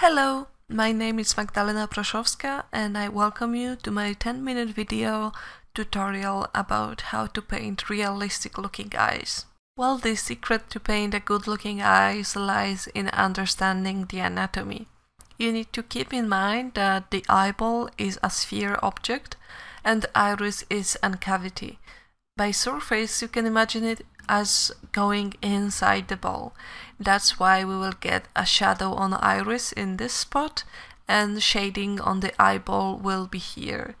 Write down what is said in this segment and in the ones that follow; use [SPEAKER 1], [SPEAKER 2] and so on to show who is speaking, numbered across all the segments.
[SPEAKER 1] Hello, my name is Magdalena Proszowska and I welcome you to my 10 minute video tutorial about how to paint realistic looking eyes. Well, the secret to paint a good looking eyes lies in understanding the anatomy. You need to keep in mind that the eyeball is a sphere object and iris is a cavity. By surface you can imagine it as going inside the ball. That's why we will get a shadow on iris in this spot and shading on the eyeball will be here.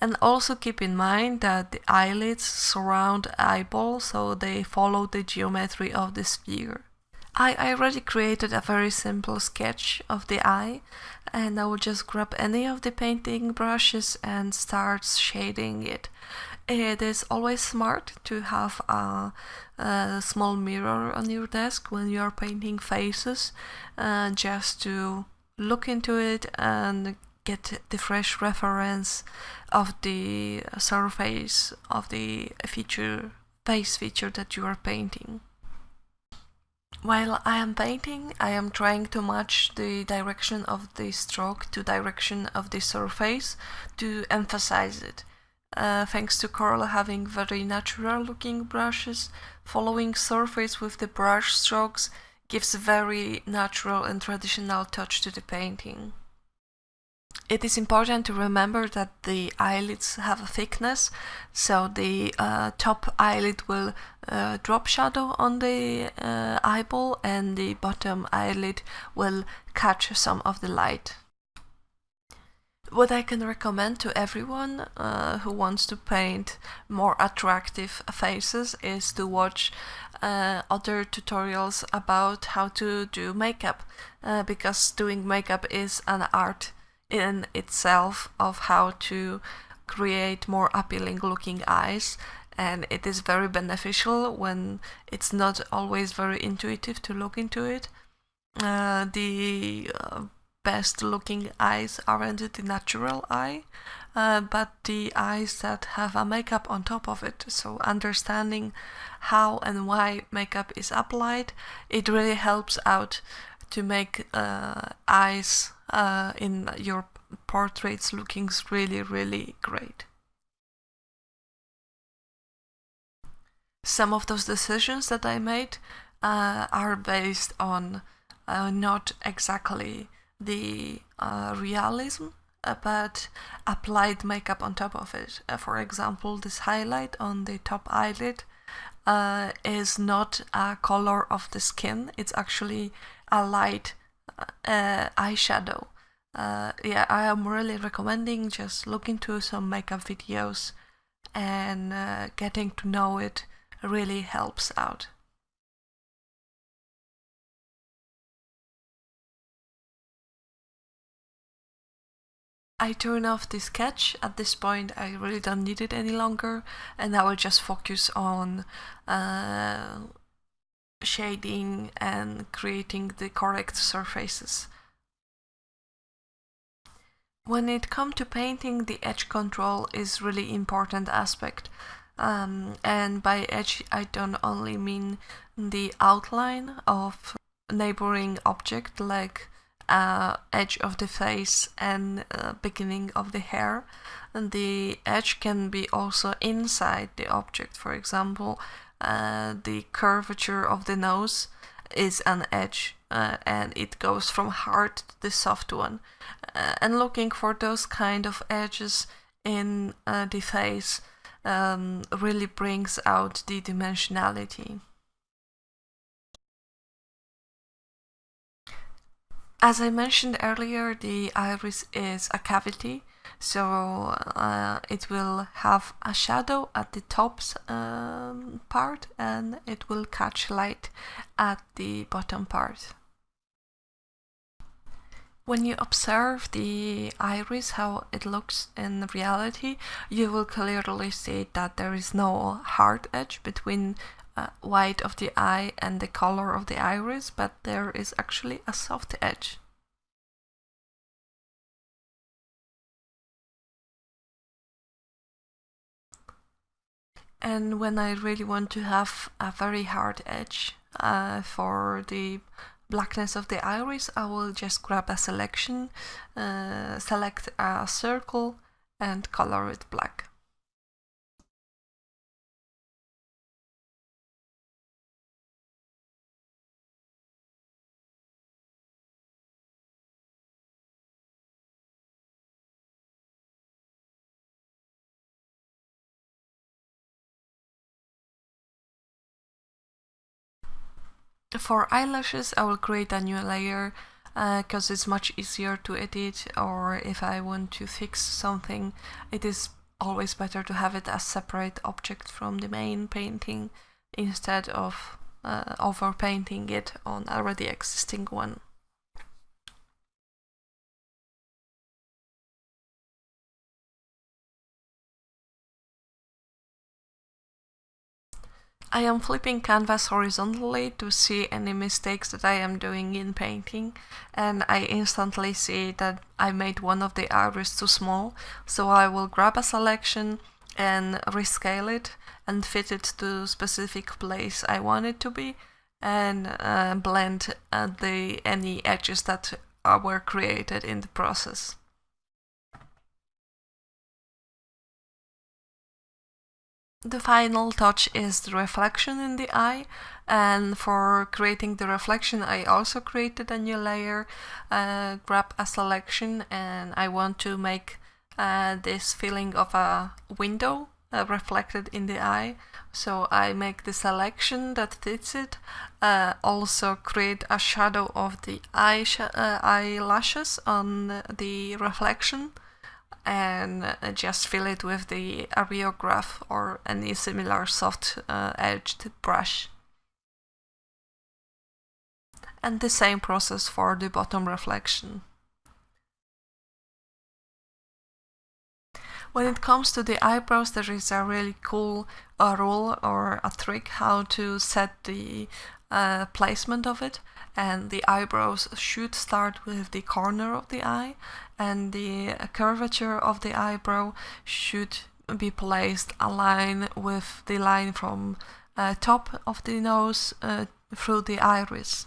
[SPEAKER 1] And also keep in mind that the eyelids surround eyeball so they follow the geometry of the sphere. I already created a very simple sketch of the eye and I will just grab any of the painting brushes and start shading it. It is always smart to have a, a small mirror on your desk when you are painting faces uh, just to look into it and get the fresh reference of the surface of the feature face feature that you are painting. While I am painting, I am trying to match the direction of the stroke to direction of the surface to emphasize it. Uh, thanks to Corel having very natural looking brushes, following surface with the brush strokes gives a very natural and traditional touch to the painting. It is important to remember that the eyelids have a thickness, so the uh, top eyelid will uh, drop shadow on the uh, eyeball and the bottom eyelid will catch some of the light. What I can recommend to everyone uh, who wants to paint more attractive faces is to watch uh, other tutorials about how to do makeup uh, because doing makeup is an art in itself of how to create more appealing looking eyes and it is very beneficial when it's not always very intuitive to look into it. Uh, the uh, best looking eyes aren't the natural eye, uh, but the eyes that have a makeup on top of it. So understanding how and why makeup is applied, it really helps out to make uh, eyes uh, in your portraits looking really, really great. Some of those decisions that I made uh, are based on uh, not exactly the uh, realism, uh, but applied makeup on top of it. Uh, for example, this highlight on the top eyelid uh, is not a color of the skin, it's actually a light eyeshadow. Uh, yeah, I am really recommending just looking to some makeup videos and uh, getting to know it really helps out. I turn off the sketch. At this point I really don't need it any longer and I will just focus on uh, shading and creating the correct surfaces. When it comes to painting, the edge control is really important aspect. Um, and by edge, I don't only mean the outline of neighboring object like uh, edge of the face and uh, beginning of the hair. And the edge can be also inside the object. For example, uh, the curvature of the nose is an edge uh, and it goes from hard to the soft one. Uh, and looking for those kind of edges in uh, the face um, really brings out the dimensionality. As I mentioned earlier, the iris is a cavity, so uh, it will have a shadow at the top um, part and it will catch light at the bottom part. When you observe the iris, how it looks in reality, you will clearly see that there is no hard edge between uh, white of the eye and the color of the iris, but there is actually a soft edge. And when I really want to have a very hard edge uh, for the blackness of the iris, I will just grab a selection, uh, select a circle and color it black. For eyelashes, I will create a new layer because uh, it's much easier to edit or if I want to fix something, it is always better to have it as separate object from the main painting instead of uh, overpainting it on already existing one. I am flipping canvas horizontally to see any mistakes that I am doing in painting and I instantly see that I made one of the iris too small so I will grab a selection and rescale it and fit it to specific place I want it to be and uh, blend uh, the any edges that were created in the process. The final touch is the reflection in the eye and for creating the reflection I also created a new layer, uh, grab a selection and I want to make uh, this feeling of a window uh, reflected in the eye. So I make the selection that fits it, uh, also create a shadow of the eye uh, eyelashes on the reflection and uh, just fill it with the areograph or any similar soft uh, edged brush. And the same process for the bottom reflection. When it comes to the eyebrows, there is a really cool uh, rule or a trick how to set the uh, placement of it and the eyebrows should start with the corner of the eye and the curvature of the eyebrow should be placed aligned with the line from uh, top of the nose uh, through the iris.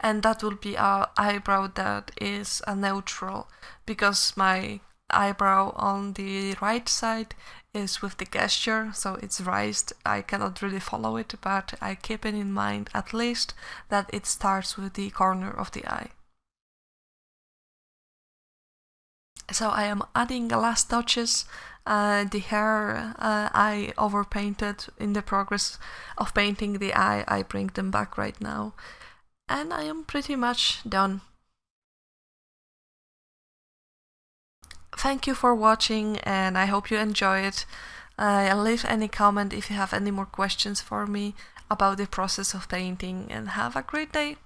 [SPEAKER 1] And that will be our eyebrow that is a neutral because my eyebrow on the right side is with the gesture, so it's raised. I cannot really follow it, but I keep it in mind at least that it starts with the corner of the eye. So I am adding the last touches. Uh, the hair uh, I overpainted in the progress of painting the eye. I bring them back right now. And I am pretty much done. thank you for watching and I hope you enjoy it. Uh, leave any comment if you have any more questions for me about the process of painting and have a great day!